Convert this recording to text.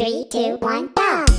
Three, two, one, go!